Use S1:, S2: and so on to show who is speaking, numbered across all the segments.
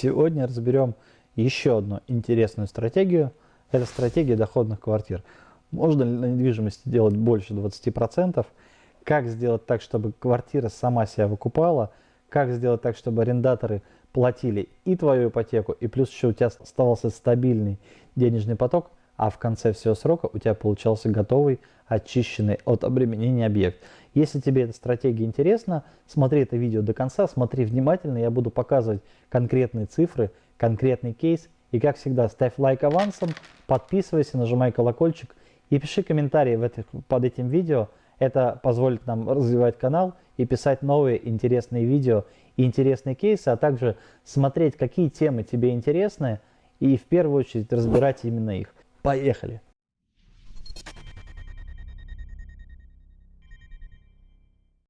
S1: Сегодня разберем еще одну интересную стратегию. Это стратегия доходных квартир. Можно ли на недвижимости делать больше 20%? Как сделать так, чтобы квартира сама себя выкупала? Как сделать так, чтобы арендаторы платили и твою ипотеку, и плюс еще у тебя оставался стабильный денежный поток, а в конце всего срока у тебя получался готовый, очищенный от обременения объект. Если тебе эта стратегия интересна, смотри это видео до конца, смотри внимательно, я буду показывать конкретные цифры, конкретный кейс. И как всегда, ставь лайк авансом, подписывайся, нажимай колокольчик и пиши комментарии в этих, под этим видео. Это позволит нам развивать канал и писать новые интересные видео и интересные кейсы, а также смотреть, какие темы тебе интересны и в первую очередь разбирать именно их. Поехали!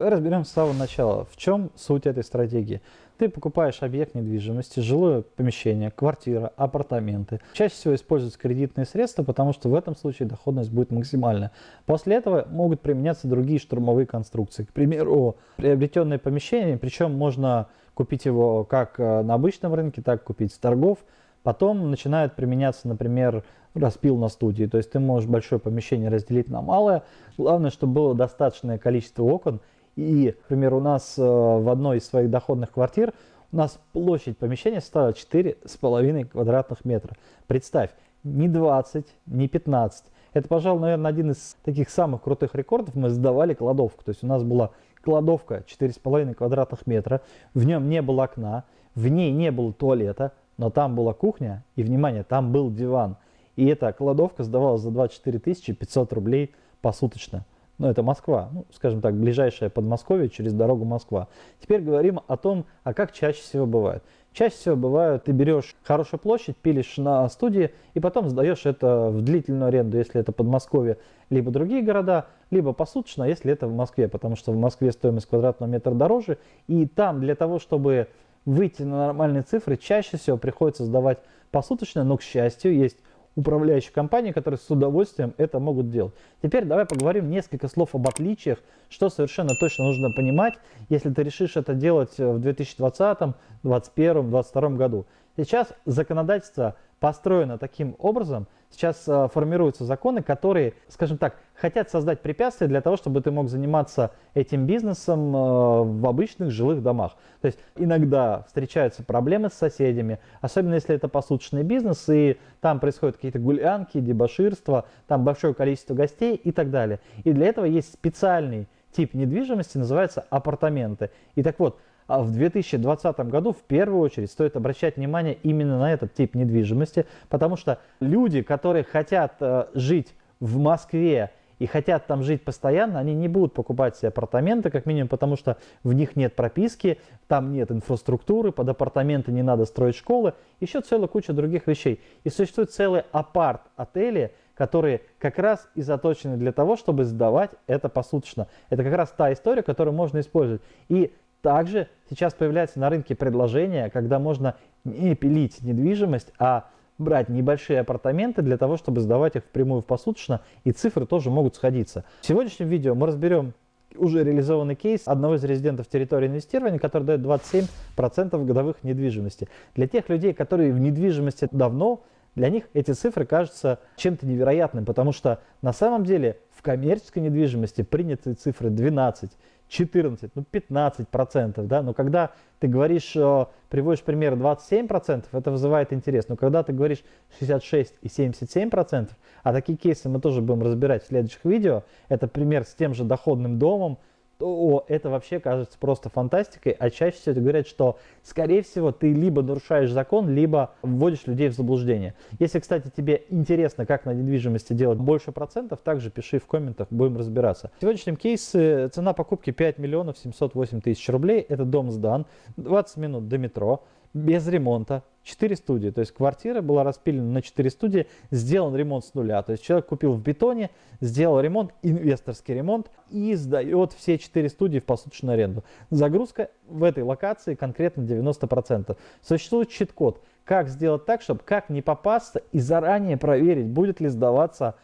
S1: Разберем с самого начала, в чем суть этой стратегии. Ты покупаешь объект недвижимости, жилое помещение, квартира, апартаменты. Чаще всего используются кредитные средства, потому что в этом случае доходность будет максимальная. После этого могут применяться другие штурмовые конструкции. К примеру, приобретенное помещение, причем можно купить его как э, на обычном рынке, так купить с торгов. Потом начинают применяться, например, распил на студии. То есть ты можешь большое помещение разделить на малое. Главное, чтобы было достаточное количество окон и, например, у нас э, в одной из своих доходных квартир у нас площадь помещения составила 4,5 квадратных метра. Представь, не 20, не 15. Это, пожалуй, наверное, один из таких самых крутых рекордов. Мы сдавали кладовку. То есть у нас была кладовка 4,5 квадратных метра. В нем не было окна, в ней не было туалета, но там была кухня. И, внимание, там был диван. И эта кладовка сдавалась за 24 500 рублей посуточно ну это Москва, ну, скажем так, ближайшее Подмосковье через дорогу Москва. Теперь говорим о том, а как чаще всего бывает. Чаще всего бывает, ты берешь хорошую площадь, пилишь на студии и потом сдаешь это в длительную аренду, если это Подмосковье, либо другие города, либо посуточно, если это в Москве, потому что в Москве стоимость квадратного метра дороже, и там для того, чтобы выйти на нормальные цифры, чаще всего приходится сдавать посуточно, но, к счастью, есть управляющих компаний, которые с удовольствием это могут делать. Теперь давай поговорим несколько слов об отличиях, что совершенно точно нужно понимать, если ты решишь это делать в 2020, 2021, 2022 году. Сейчас законодательство построено таким образом, сейчас э, формируются законы, которые, скажем так, хотят создать препятствия для того, чтобы ты мог заниматься этим бизнесом э, в обычных жилых домах. То есть иногда встречаются проблемы с соседями, особенно если это посуточный бизнес, и там происходят какие-то гулянки, дебоширства, там большое количество гостей и так далее. И для этого есть специальный тип недвижимости, называется апартаменты. И так вот, а в 2020 году в первую очередь стоит обращать внимание именно на этот тип недвижимости, потому что люди, которые хотят э, жить в Москве и хотят там жить постоянно, они не будут покупать себе апартаменты, как минимум, потому что в них нет прописки, там нет инфраструктуры, под апартаменты не надо строить школы, еще целая куча других вещей. И существует целые апарт-отели, которые как раз и заточены для того, чтобы сдавать это посуточно. Это как раз та история, которую можно использовать. И также сейчас появляется на рынке предложение, когда можно не пилить недвижимость, а брать небольшие апартаменты для того, чтобы сдавать их впрямую в посуточно, и цифры тоже могут сходиться. В сегодняшнем видео мы разберем уже реализованный кейс одного из резидентов территории инвестирования, который дает 27% годовых недвижимости. Для тех людей, которые в недвижимости давно, для них эти цифры кажутся чем-то невероятным, потому что на самом деле в коммерческой недвижимости принятые цифры 12, 14, ну 15 процентов, да, но когда ты говоришь, э, приводишь пример 27 процентов, это вызывает интерес, но когда ты говоришь 66 и 77 процентов, а такие кейсы мы тоже будем разбирать в следующих видео, это пример с тем же доходным домом, то это вообще кажется просто фантастикой, а чаще всего говорят, что, скорее всего, ты либо нарушаешь закон, либо вводишь людей в заблуждение. Если, кстати, тебе интересно, как на недвижимости делать больше процентов, также пиши в комментах, будем разбираться. В сегодняшнем кейсе цена покупки 5 миллионов 708 тысяч рублей, это дом сдан, 20 минут до метро, без ремонта, 4 студии. То есть квартира была распилена на 4 студии, сделан ремонт с нуля. То есть человек купил в бетоне, сделал ремонт, инвесторский ремонт и сдает все 4 студии в посуточную аренду. Загрузка в этой локации конкретно 90%. Существует чит-код, как сделать так, чтобы как не попасться и заранее проверить, будет ли сдаваться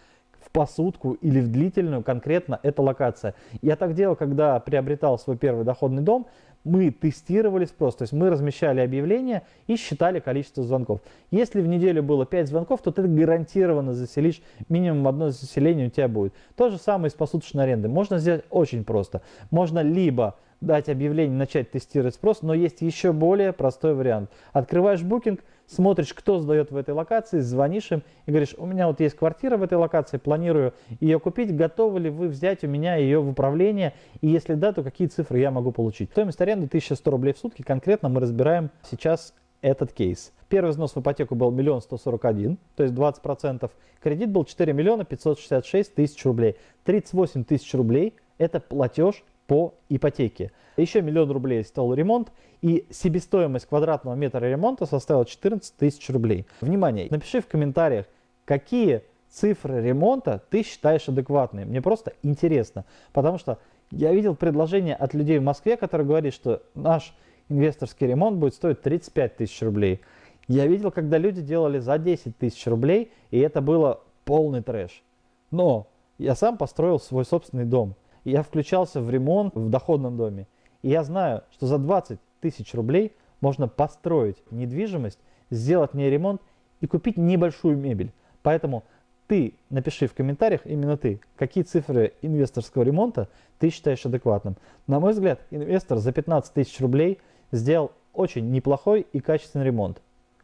S1: в посудку или в длительную конкретно эта локация. Я так делал, когда приобретал свой первый доходный дом, мы тестировали спрос, то есть мы размещали объявления и считали количество звонков. Если в неделю было 5 звонков, то ты гарантированно заселишь, минимум одно заселение у тебя будет. То же самое с посуточной арендой. Можно сделать очень просто. Можно либо дать объявление, начать тестировать спрос, но есть еще более простой вариант. Открываешь букинг, смотришь, кто сдает в этой локации, звонишь им и говоришь, у меня вот есть квартира в этой локации, планирую ее купить, готовы ли вы взять у меня ее в управление, и если да, то какие цифры я могу получить. Стоимость аренды 1100 рублей в сутки, конкретно мы разбираем сейчас этот кейс. Первый взнос в ипотеку был 1 141, то есть 20%. Кредит был 4 миллиона 566 тысяч рублей. 38 тысяч рублей – это платеж по ипотеке. Еще миллион рублей стоил ремонт, и себестоимость квадратного метра ремонта составила 14 тысяч рублей. Внимание, напиши в комментариях, какие цифры ремонта ты считаешь адекватными. Мне просто интересно, потому что я видел предложение от людей в Москве, которые говорят, что наш инвесторский ремонт будет стоить 35 тысяч рублей. Я видел, когда люди делали за 10 тысяч рублей, и это было полный трэш. Но я сам построил свой собственный дом. Я включался в ремонт в доходном доме. И я знаю, что за 20 тысяч рублей можно построить недвижимость, сделать не ремонт и купить небольшую мебель. Поэтому ты напиши в комментариях, именно ты, какие цифры инвесторского ремонта ты считаешь адекватным. На мой взгляд, инвестор за 15 тысяч рублей сделал очень неплохой и качественный ремонт.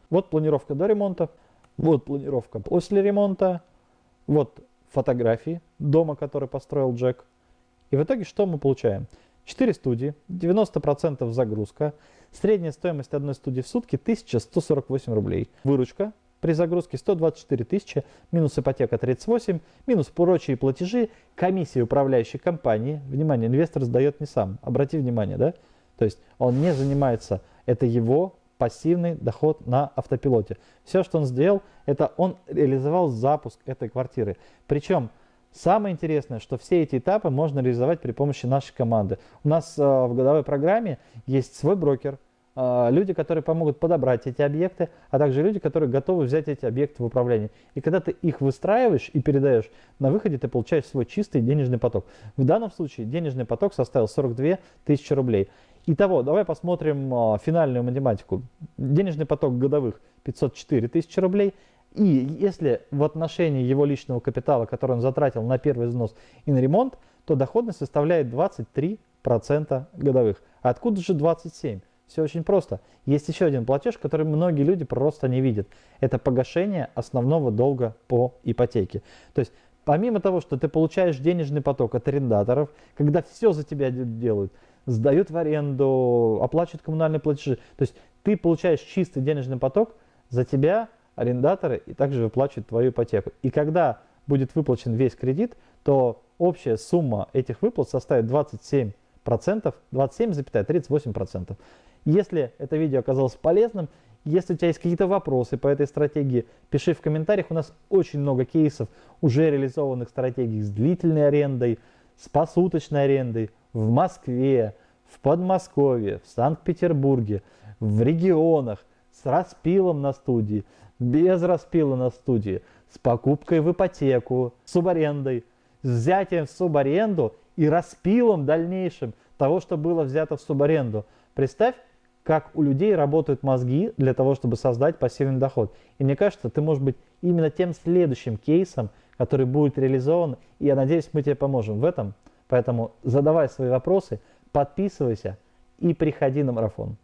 S1: Вот планировка до ремонта, вот планировка после ремонта, вот фотографии дома, который построил Джек. И в итоге что мы получаем? 4 студии, 90% загрузка, средняя стоимость одной студии в сутки 1148 рублей. Выручка при загрузке 124 тысячи, минус ипотека 38, минус прочие платежи, комиссия управляющей компании. Внимание, инвестор сдает не сам, обрати внимание, да? То есть он не занимается, это его пассивный доход на автопилоте. Все, что он сделал, это он реализовал запуск этой квартиры. Причем Самое интересное, что все эти этапы можно реализовать при помощи нашей команды. У нас э, в годовой программе есть свой брокер, э, люди, которые помогут подобрать эти объекты, а также люди, которые готовы взять эти объекты в управление. И когда ты их выстраиваешь и передаешь, на выходе ты получаешь свой чистый денежный поток. В данном случае денежный поток составил 42 тысячи рублей. Итого, давай посмотрим э, финальную математику. Денежный поток годовых 504 тысячи рублей – и если в отношении его личного капитала, который он затратил на первый взнос и на ремонт, то доходность составляет 23% годовых. А откуда же 27%? Все очень просто. Есть еще один платеж, который многие люди просто не видят. Это погашение основного долга по ипотеке. То есть помимо того, что ты получаешь денежный поток от арендаторов, когда все за тебя делают, сдают в аренду, оплачивают коммунальные платежи, то есть ты получаешь чистый денежный поток, за тебя арендаторы и также выплачивают твою ипотеку. И когда будет выплачен весь кредит, то общая сумма этих выплат составит 27%, 27,38%. Если это видео оказалось полезным, если у тебя есть какие-то вопросы по этой стратегии, пиши в комментариях. У нас очень много кейсов уже реализованных стратегий с длительной арендой, с посуточной арендой в Москве, в Подмосковье, в Санкт-Петербурге, в регионах, с распилом на студии без распила на студии, с покупкой в ипотеку, с субарендой, с взятием в субаренду и распилом дальнейшим того, что было взято в субаренду. Представь, как у людей работают мозги для того, чтобы создать пассивный доход. И мне кажется, ты можешь быть именно тем следующим кейсом, который будет реализован, и я надеюсь, мы тебе поможем в этом. Поэтому задавай свои вопросы, подписывайся и приходи на марафон.